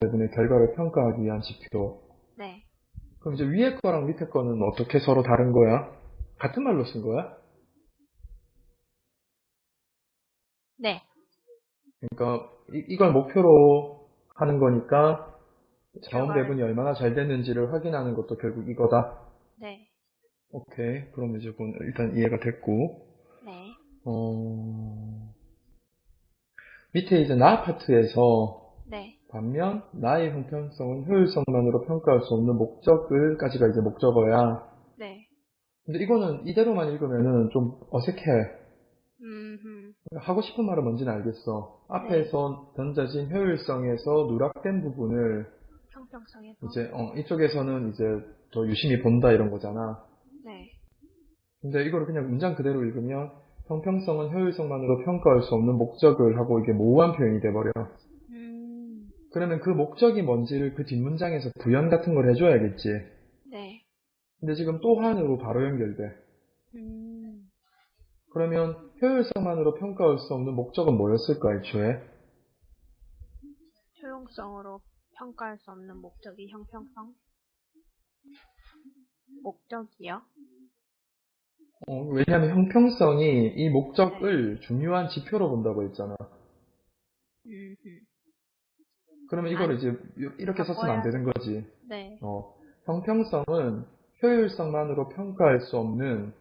대분의 결과를 평가하기 위한 지표. 네. 그럼 이제 위에 거랑 밑에 거는 어떻게 서로 다른 거야? 같은 말로 쓴 거야? 네. 그러니까 이, 이걸 목표로 하는 거니까 자원 배분이 얼마나 잘 됐는지를 확인하는 것도 결국 이거다. 네. 오케이. 그럼 이제 그건 일단 이해가 됐고. 네. 어, 밑에 이제 나 파트에서 네. 반면 나의 형평성은 효율성만으로 평가할 수 없는 목적을까지가 이제 목적어야. 네. 근데 이거는 이대로만 읽으면은 좀 어색해. 음, 하고 싶은 말은 뭔지는 알겠어. 앞에서 던져진 효율성에서 누락된 부분을 형평성에서. 이제 어, 이쪽에서는 이제 더 유심히 본다 이런 거잖아. 네. 근데 이거를 그냥 문장 그대로 읽으면 형평성은 효율성만으로 평가할 수 없는 목적을 하고 이게 모호한 표현이 돼버려. 음, 그러면 그 목적이 뭔지를 그 뒷문장에서 부연 같은 걸 해줘야겠지. 네. 근데 지금 또한으로 바로 연결돼. 음, 그러면 효율성만으로 평가할 수 없는 목적은 뭐였을까, 애초에? 효용성으로 평가할 수 없는 목적이 형평성? 목적이요? 어, 왜냐하면 형평성이 이 목적을 중요한 지표로 본다고 했잖아. 음, 그러면 이거를 이제 이렇게 썼으면 안 되는 거지. 네. 어, 형평성은 효율성만으로 평가할 수 없는